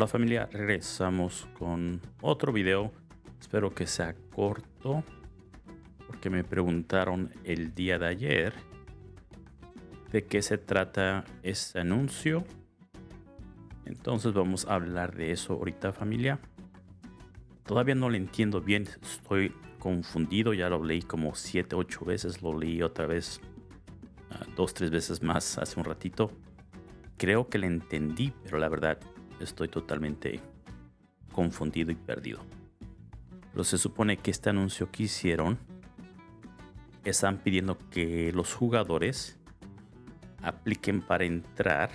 Hola familia, regresamos con otro video. Espero que sea corto porque me preguntaron el día de ayer de qué se trata este anuncio. Entonces vamos a hablar de eso ahorita familia. Todavía no lo entiendo bien, estoy confundido, ya lo leí como 7, 8 veces, lo leí otra vez uh, dos, tres veces más hace un ratito. Creo que le entendí, pero la verdad estoy totalmente confundido y perdido. Pero se supone que este anuncio que hicieron están pidiendo que los jugadores apliquen para entrar.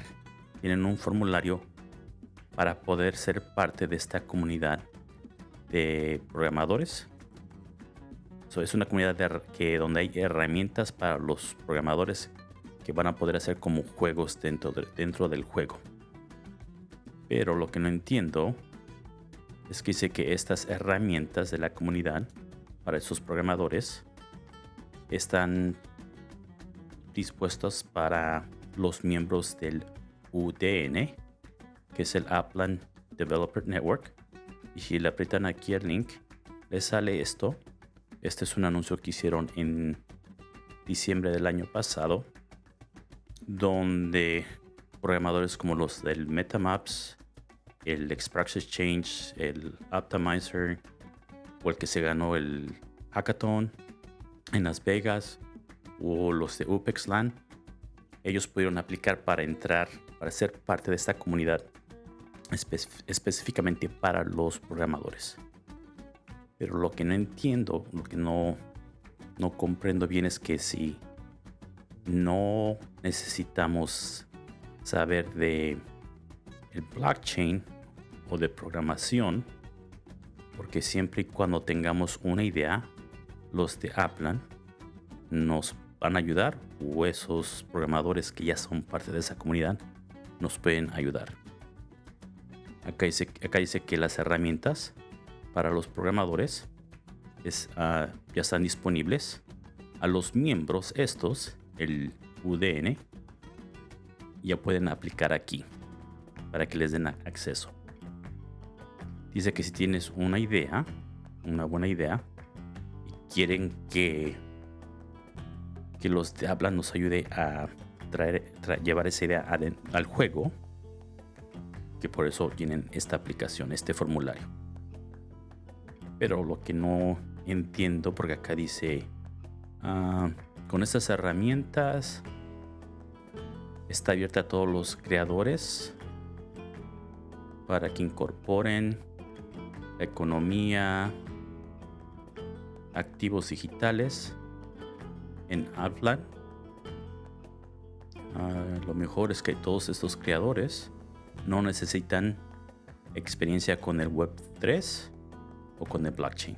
Tienen un formulario para poder ser parte de esta comunidad de programadores. es una comunidad que, donde hay herramientas para los programadores que van a poder hacer como juegos dentro, dentro del juego. Pero lo que no entiendo es que dice que estas herramientas de la comunidad para esos programadores están dispuestas para los miembros del UDN, que es el Upland Developer Network. Y si le aprietan aquí el link, les sale esto. Este es un anuncio que hicieron en diciembre del año pasado, donde programadores como los del MetaMaps, el Express Exchange, el Optimizer o el que se ganó el Hackathon en Las Vegas o los de UPEXLAN, ellos pudieron aplicar para entrar, para ser parte de esta comunidad específicamente para los programadores. Pero lo que no entiendo, lo que no, no comprendo bien es que si no necesitamos saber de el blockchain o de programación, porque siempre y cuando tengamos una idea, los de Aplan nos van a ayudar o esos programadores que ya son parte de esa comunidad nos pueden ayudar. Acá dice, acá dice que las herramientas para los programadores es, ah, ya están disponibles. A los miembros estos, el UDN, ya pueden aplicar aquí para que les den acceso. Dice que si tienes una idea, una buena idea, y quieren que, que los de habla nos ayude a traer, llevar esa idea al juego, que por eso tienen esta aplicación, este formulario. Pero lo que no entiendo, porque acá dice, ah, con estas herramientas está abierta a todos los creadores para que incorporen economía, activos digitales en Outline. Ah, lo mejor es que todos estos creadores no necesitan experiencia con el Web 3 o con el blockchain.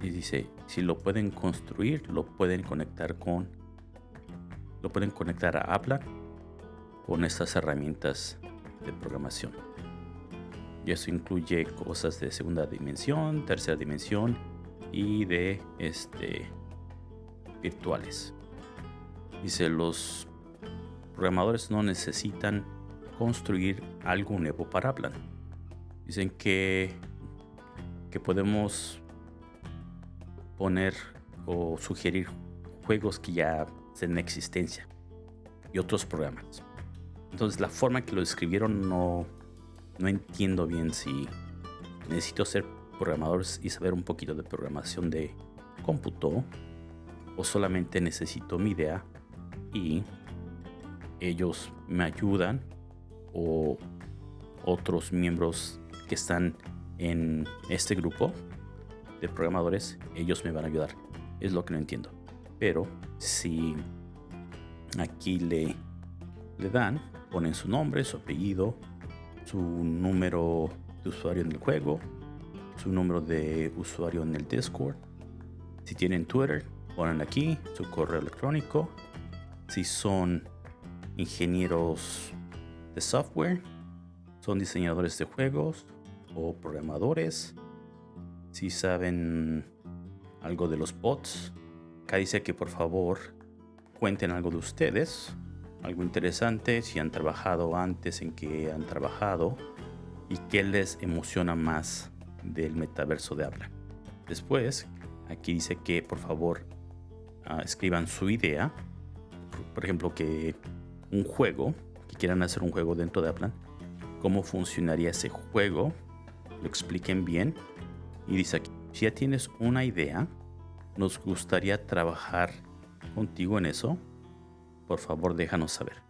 Y dice, si lo pueden construir, lo pueden conectar con lo pueden conectar a Apple con estas herramientas de programación. Y eso incluye cosas de segunda dimensión, tercera dimensión y de este virtuales. Dice, los programadores no necesitan construir algo nuevo para Plan. Dicen que, que podemos poner o sugerir juegos que ya en existencia y otros programas. Entonces la forma que lo escribieron no, no entiendo bien si necesito ser programador y saber un poquito de programación de cómputo o solamente necesito mi idea y ellos me ayudan o otros miembros que están en este grupo de programadores, ellos me van a ayudar. Es lo que no entiendo. Pero si aquí le, le dan, ponen su nombre, su apellido, su número de usuario en el juego, su número de usuario en el Discord. Si tienen Twitter, ponen aquí su correo electrónico. Si son ingenieros de software, son diseñadores de juegos o programadores. Si saben algo de los bots, acá dice que por favor cuenten algo de ustedes, algo interesante, si han trabajado antes en que han trabajado y qué les emociona más del metaverso de habla. Después, aquí dice que por favor ah, escriban su idea. Por ejemplo, que un juego, que quieran hacer un juego dentro de Aplan, cómo funcionaría ese juego, lo expliquen bien. Y dice aquí, si ya tienes una idea, nos gustaría trabajar contigo en eso. Por favor, déjanos saber.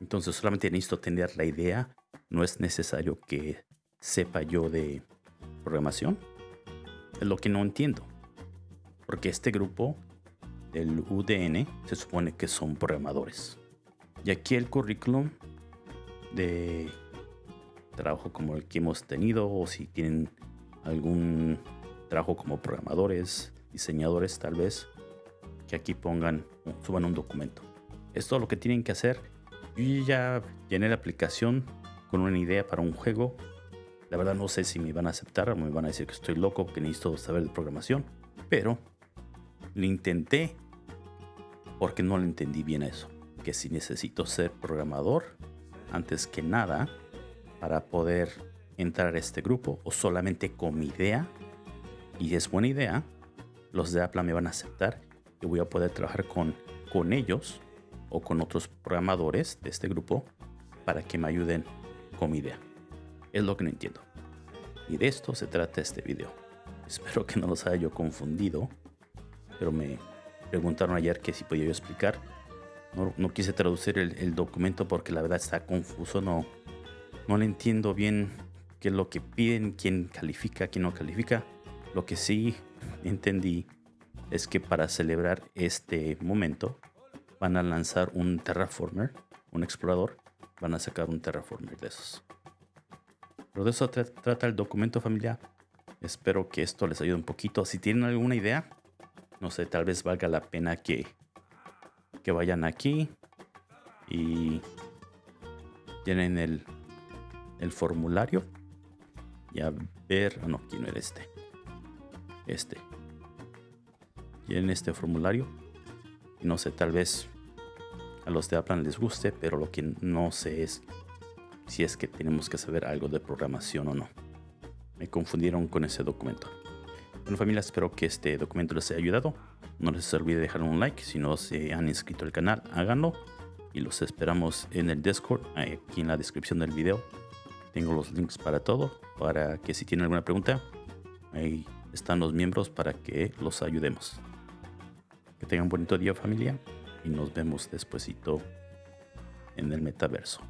Entonces solamente necesito tener la idea. No es necesario que sepa yo de programación. Es lo que no entiendo. Porque este grupo del UDN se supone que son programadores. Y aquí el currículum de trabajo como el que hemos tenido o si tienen algún trabajo como programadores, diseñadores tal vez, que aquí pongan, suban un documento. Es todo lo que tienen que hacer. Yo ya llené la aplicación con una idea para un juego. La verdad no sé si me van a aceptar o me van a decir que estoy loco, que necesito saber de programación. Pero lo intenté porque no lo entendí bien eso. Que si necesito ser programador, antes que nada, para poder entrar a este grupo o solamente con mi idea, y es buena idea, los de Apple me van a aceptar y voy a poder trabajar con, con ellos o con otros programadores de este grupo para que me ayuden con mi idea. Es lo que no entiendo. Y de esto se trata este video. Espero que no los haya yo confundido, pero me preguntaron ayer que si podía yo explicar. No, quise traducir el, documento porque la verdad está confuso, no, no le entiendo bien qué es lo que piden, quién califica, quién no califica. Lo que sí entendí es que para celebrar este momento van a lanzar un terraformer, un explorador, van a sacar un terraformer de esos. Pero de eso trata el documento familiar. Espero que esto les ayude un poquito. Si tienen alguna idea, no sé, tal vez valga la pena que, que vayan aquí y llenen el, el formulario y a ver, no, aquí no era este, este. Llenen este formulario. No sé, tal vez a los de Aplan les guste, pero lo que no sé es si es que tenemos que saber algo de programación o no. Me confundieron con ese documento. Bueno familia, espero que este documento les haya ayudado. No les olvide dejar un like. Si no se han inscrito al canal, háganlo. Y los esperamos en el Discord, aquí en la descripción del video. Tengo los links para todo, para que si tienen alguna pregunta, ahí están los miembros para que los ayudemos. Que tengan un bonito día familia y nos vemos despuesito en el metaverso.